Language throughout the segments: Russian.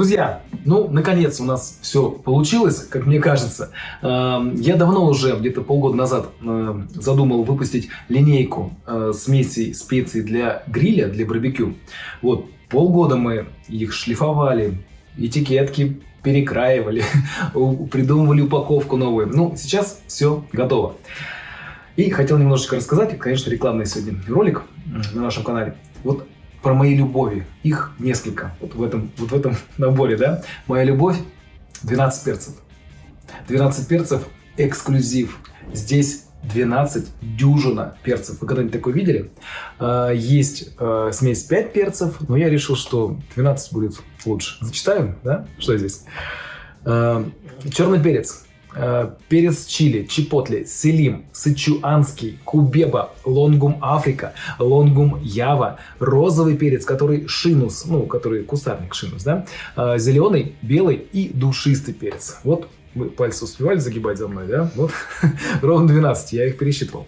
Друзья, ну, наконец у нас все получилось, как мне кажется. Эм, я давно уже, где-то полгода назад, э, задумал выпустить линейку э, смесей специй для гриля, для барбекю. Вот, полгода мы их шлифовали, этикетки перекраивали, придумывали упаковку новую. Ну, сейчас все готово. И хотел немножечко рассказать, конечно, рекламный сегодня ролик на нашем канале. Вот про мои любови. Их несколько. Вот в этом, вот в этом наборе, да. Моя любовь 12 перцев. 12 перцев эксклюзив. Здесь 12 дюжина перцев. Вы когда-нибудь такое видели? А, есть а, смесь 5 перцев, но я решил, что 12 будет лучше. Зачитаю, да? Что здесь? А, черный перец перец чили, чипотле, селим, сычуанский, кубеба, лонгум африка, лонгум ява, розовый перец, который шинус, ну, который кустарник шинус, да, э, зеленый, белый и душистый перец. Вот пальцы успевали загибать за мной, да? Вот, ровно 12, я их пересчитывал.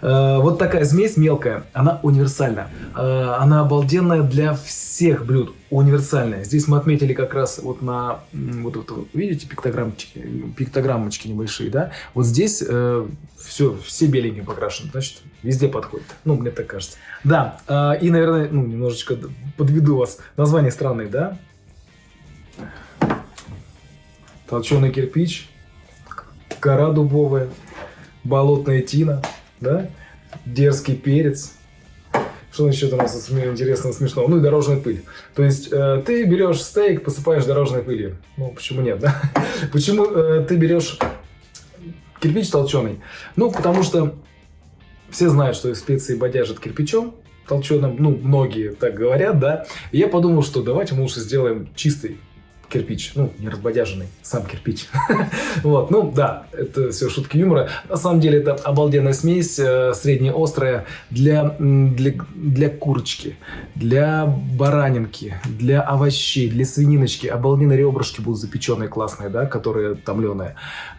Э, вот такая смесь мелкая, она универсальна. Э, она обалденная для всех блюд, универсальная. Здесь мы отметили как раз вот на, вот, вот, видите, пиктограммочки, пиктограммочки небольшие, да? Вот здесь э, все, все беленьким покрашены, значит, везде подходит. Ну, мне так кажется. Да, и, наверное, ну, немножечко подведу вас. Название странное, да? Толченый кирпич, кора дубовая, болотная тина, да, дерзкий перец. Что еще там у нас интересного, смешного? Ну и дорожная пыль. То есть э, ты берешь стейк, посыпаешь дорожной пылью. Ну, почему нет, да? Почему э, ты берешь кирпич толченый? Ну, потому что все знают, что специи бодяжат кирпичом толченым. Ну, многие так говорят, да. И я подумал, что давайте мы лучше сделаем чистый кирпич, ну, не разбодяженный, сам кирпич. вот, ну, да, это все шутки юмора. На самом деле, это обалденная смесь, э, среднеострая для, для, для курочки, для баранинки, для овощей, для свининочки. Обалденные ребрышки будут запеченные, классные, да, которые томленые,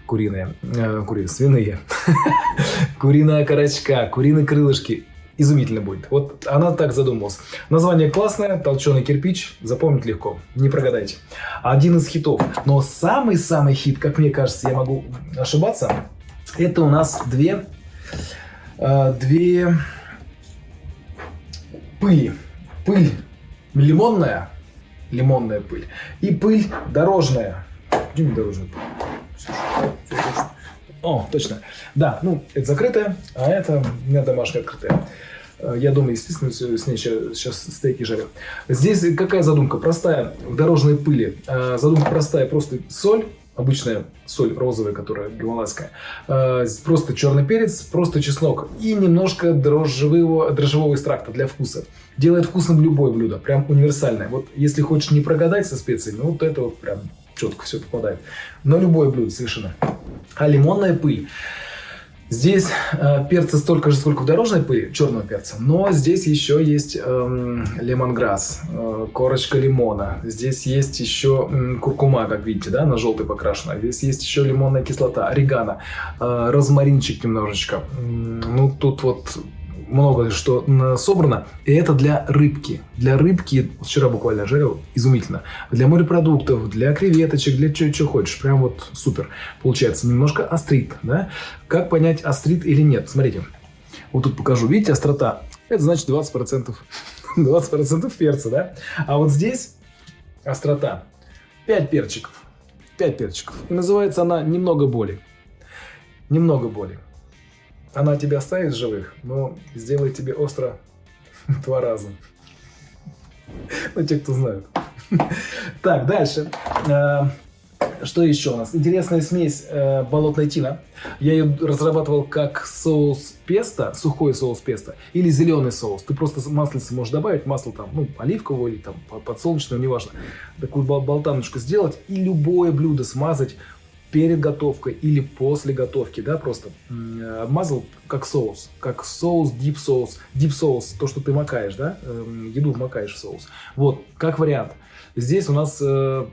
куриные, э, куриные, свиные. Куриная корочка, куриные крылышки изумительно будет. Вот она так задумалась. Название классное, толченый кирпич, запомнить легко, не прогадайте. Один из хитов. Но самый-самый хит, как мне кажется, я могу ошибаться, это у нас две, э, две пыли. Пыль лимонная, лимонная пыль, и пыль дорожная. Где дорожная пыль? О, точно. Да, ну, это закрытая, а это у меня домашняя открытая. Э, я дома, естественно, с ней сейчас стейки жарю. Здесь какая задумка? Простая, в дорожной пыли. Э, задумка простая, просто соль, обычная соль розовая, которая гималайская, э, просто черный перец, просто чеснок и немножко дрожжевого, дрожжевого экстракта для вкуса. Делает вкусным любое блюдо, прям универсальное. Вот если хочешь не прогадать со специями, вот это вот прям четко все попадает. На любое блюдо совершенно. А лимонная пыль. Здесь э, перца столько же, сколько в дорожной пыли, черного перца, но здесь еще есть э, лемонграсс, э, корочка лимона. Здесь есть еще э, куркума, как видите, да, на желтый покрашена. Здесь есть еще лимонная кислота, орегано, э, розмаринчик немножечко. Ну, тут вот много что собрано. И это для рыбки. Для рыбки, вчера буквально жарил, изумительно. Для морепродуктов, для креветочек, для чего, что хочешь. Прям вот супер. Получается немножко острит. Да? Как понять, острит или нет? Смотрите. Вот тут покажу. Видите, острота? Это значит 20%. 20% перца, да? А вот здесь острота. 5 перчиков. 5 перчиков. И называется она «Немного боли». Немного боли. Она тебя оставит живых, но сделает тебе остро два раза. Ну, те, кто знают. Так, дальше. Э, что еще у нас? Интересная смесь э, болотной тина. Я ее разрабатывал как соус песто, сухой соус песто, или зеленый соус. Ты просто маслице можешь добавить, масло там, ну, оливкового или там подсолнечное, неважно. Такую болтаночку сделать и любое блюдо смазать перед готовкой или после готовки, да, просто обмазал как соус, как соус, дип соус, дип соус, то, что ты макаешь, да, эм, еду макаешь в соус. Вот, как вариант. Здесь у нас э,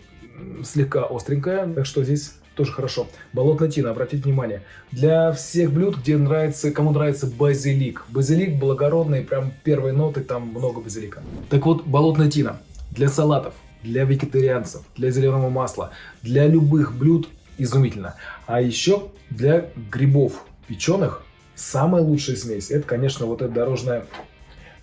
слегка остренькая, так что здесь тоже хорошо. Болотная тина, обратите внимание. Для всех блюд, где нравится, кому нравится базилик. Базилик благородный, прям первые ноты, там много базилика. Так вот, болотная тина для салатов, для вегетарианцев, для зеленого масла, для любых блюд изумительно. А еще для грибов печеных самая лучшая смесь, это, конечно, вот эта дорожная,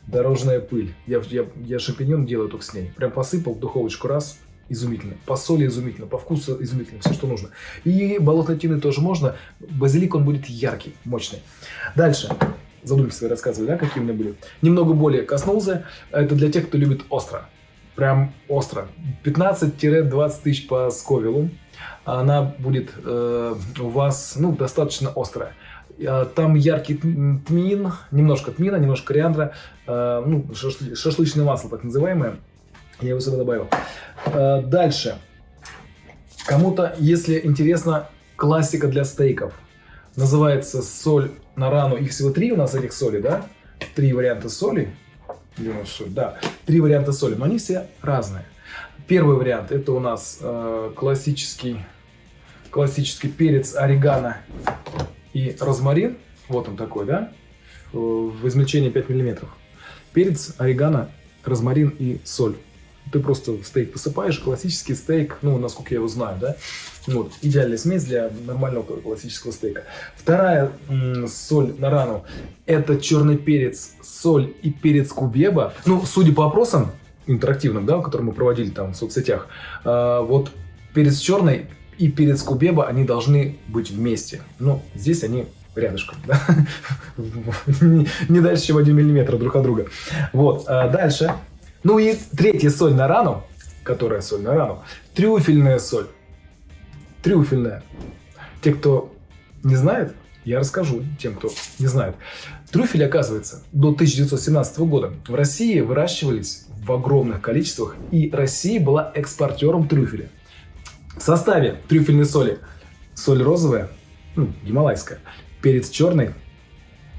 дорожная пыль. Я, я, я шампиньон делаю только с ней. Прям посыпал в духовочку раз, изумительно. По соли изумительно, по вкусу изумительно, все, что нужно. И болотной тины тоже можно. Базилик, он будет яркий, мощный. Дальше. Задумки свои рассказывали, да, какие у меня были. Немного более коснулся. Это для тех, кто любит остро. Прям остро. 15-20 тысяч по сковилу. Она будет э, у вас, ну, достаточно острая. Э, там яркий тмин, немножко тмина, немножко кориандра, э, ну, шашлычное масло так называемое. Я его сюда добавил. Э, дальше. Кому-то, если интересно, классика для стейков. Называется соль на рану. Их всего три у нас этих соли, да? Три варианта соли. Соль? Да, три варианта соли, но они все разные. Первый вариант это у нас э, классический, классический перец орегано и розмарин. Вот он такой, да? В измельчении 5 миллиметров. Перец, орегано, розмарин и соль. Ты просто стейк посыпаешь, классический стейк, ну, насколько я его знаю, да? Вот, идеальная смесь для нормального классического стейка. Вторая соль на рану – это черный перец, соль и перец кубеба. Ну, судя по опросам интерактивным, да, которые мы проводили там в соцсетях, э, вот перец черный и перец кубеба, они должны быть вместе. Ну, здесь они рядышком, да? не дальше, чем 1 миллиметр друг от друга. Вот, а дальше ну и третья соль на рану, которая соль на рану, трюфельная соль. Трюфельная. Те, кто не знает, я расскажу тем, кто не знает. Трюфели, оказывается, до 1917 года в России выращивались в огромных количествах, и Россия была экспортером трюфеля. В составе трюфельной соли соль розовая, ну, гималайская, перец черный,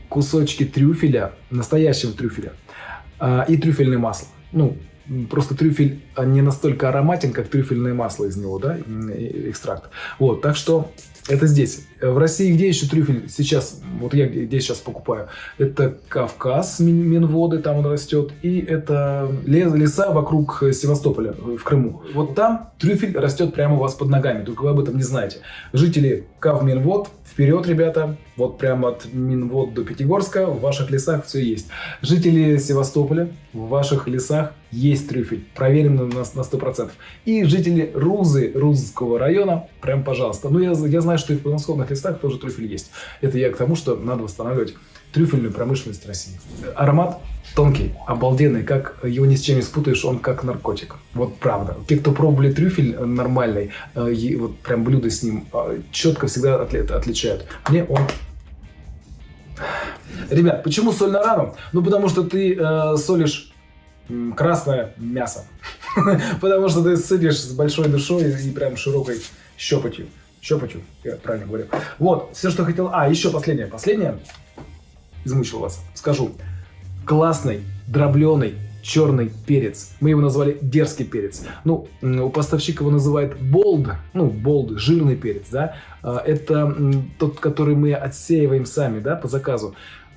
кусочки трюфеля, настоящего трюфеля э, и трюфельное масло ну, просто трюфель не настолько ароматен, как трюфельное масло из него, да, экстракт. Вот, так что это здесь. В России где еще трюфель сейчас, вот я где сейчас покупаю, это Кавказ, Минводы, там он растет, и это леса вокруг Севастополя, в Крыму. Вот там трюфель растет прямо у вас под ногами, только вы об этом не знаете. Жители Кав Минвод, вперед, ребята, вот прямо от Минвод до Пятигорска, в ваших лесах все есть. Жители Севастополя, в ваших лесах есть трюфель, проверено на, на 100%. И жители Рузы, Рузского района, прям пожалуйста. Ну, я, я знаю, что и в подмосковных лесах тоже трюфель есть. Это я к тому, что надо восстанавливать трюфельную промышленность России. Аромат тонкий, обалденный, как его ни с чем не спутаешь, он как наркотик. Вот правда. Те, кто пробовали трюфель нормальный, э, вот прям блюдо с ним, э, четко всегда отличают. Мне он Ребят, почему соль на рану? Ну, потому что ты э, солишь красное мясо. Потому что ты сидишь с большой душой и прям широкой щепотью. Щепотью, я правильно говорю. Вот, все, что хотел. А, еще последнее. Последнее. Измучил вас. Скажу. Классный, дробленый, черный перец. Мы его назвали дерзкий перец. Ну, у поставщика его называют болд, ну, болд, жирный перец, да. А, это тот, который мы отсеиваем сами, да, по заказу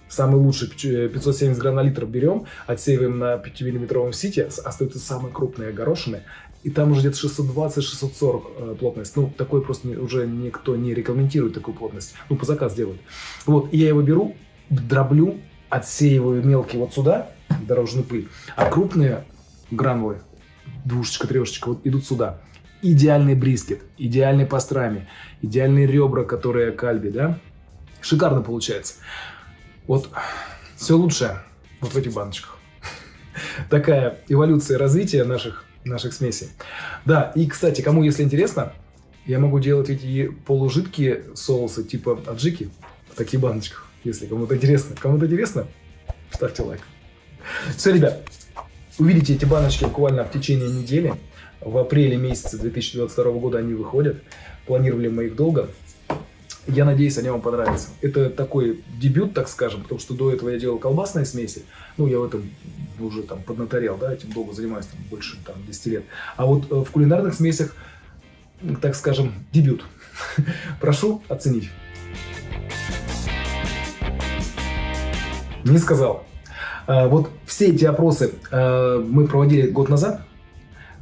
самый лучший 570 грамм на литр берем, отсеиваем на 5-миллиметровом сите, остаются самые крупные горошины, и там уже где-то 620-640 э, плотность. Ну, такой просто уже никто не рекомендует такую плотность. Ну, по заказ делают. Вот, и я его беру, дроблю, отсеиваю мелкий вот сюда, дорожную пыль, а крупные гранулы, двушечка, трешечка, вот идут сюда. Идеальный брискет, идеальный пастрами, идеальные ребра, которые кальби, да? Шикарно получается. Вот все лучшее вот в этих баночках. Такая эволюция развития наших, наших смесей. Да, и, кстати, кому если интересно, я могу делать эти полужидкие соусы типа аджики в таких баночках. Если кому-то интересно. Кому-то интересно, ставьте лайк. Все, ребят, увидите эти баночки буквально в течение недели. В апреле месяце 2022 года они выходят. Планировали мы их долго. Я надеюсь, они вам понравятся. Это такой дебют, так скажем, потому что до этого я делал колбасные смеси. Ну, я в этом уже там поднаторел, да, этим долго занимаюсь, там, больше там, 10 лет. А вот э, в кулинарных смесях, так скажем, дебют. Прошу оценить. Не сказал. А, вот все эти опросы э, мы проводили год назад.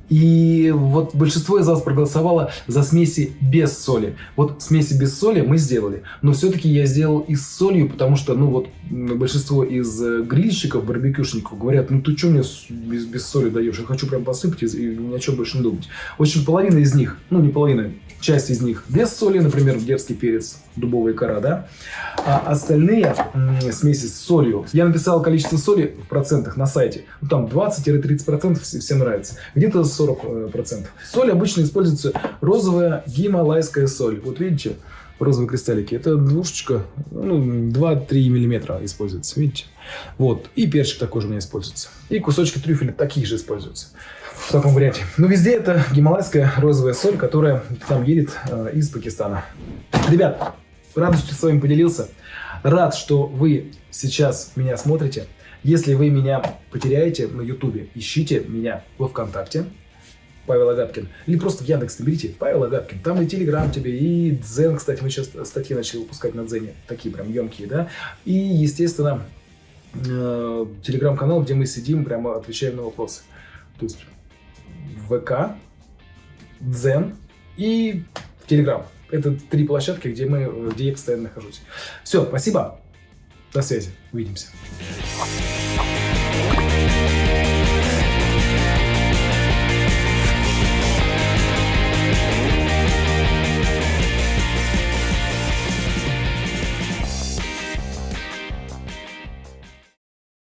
И вот большинство из вас проголосовало за смеси без соли. Вот смеси без соли мы сделали. Но все-таки я сделал и с солью, потому что, ну вот, большинство из э, грильщиков, барбекюшников говорят, ну ты что мне без, без соли даешь? Я хочу прям посыпать и, и ни о чем больше не думать. В общем, половина из них, ну не половина, часть из них без соли, например, дерзкий перец, дубовая кора, да? А остальные смеси с солью. Я написал количество соли в процентах на сайте. Ну, там 20-30% всем нравится. Где-то 40%. Соль обычно используется розовая гималайская соль. Вот видите, розовые кристаллики. Это двушечка, ну, 2-3 миллиметра используется, видите? Вот. И перчик такой же у меня используется. И кусочки трюфеля такие же используются. В таком варианте. Но везде это гималайская розовая соль, которая там едет э, из Пакистана. Ребят, рад, что с вами поделился. Рад, что вы сейчас меня смотрите. Если вы меня потеряете на Ютубе, ищите меня во Вконтакте. Павел Агапкин. Или просто в Яндекс наберите Павел Агапкин. Там и Телеграм тебе, и Дзен, кстати, мы сейчас статьи начали выпускать на Дзене. Такие прям емкие, да. И, естественно, э, Телеграм-канал, где мы сидим, прямо отвечаем на вопросы. То есть ВК, Дзен и Телеграм. Это три площадки, где, мы, где я постоянно нахожусь. Все, спасибо. До связи. Увидимся.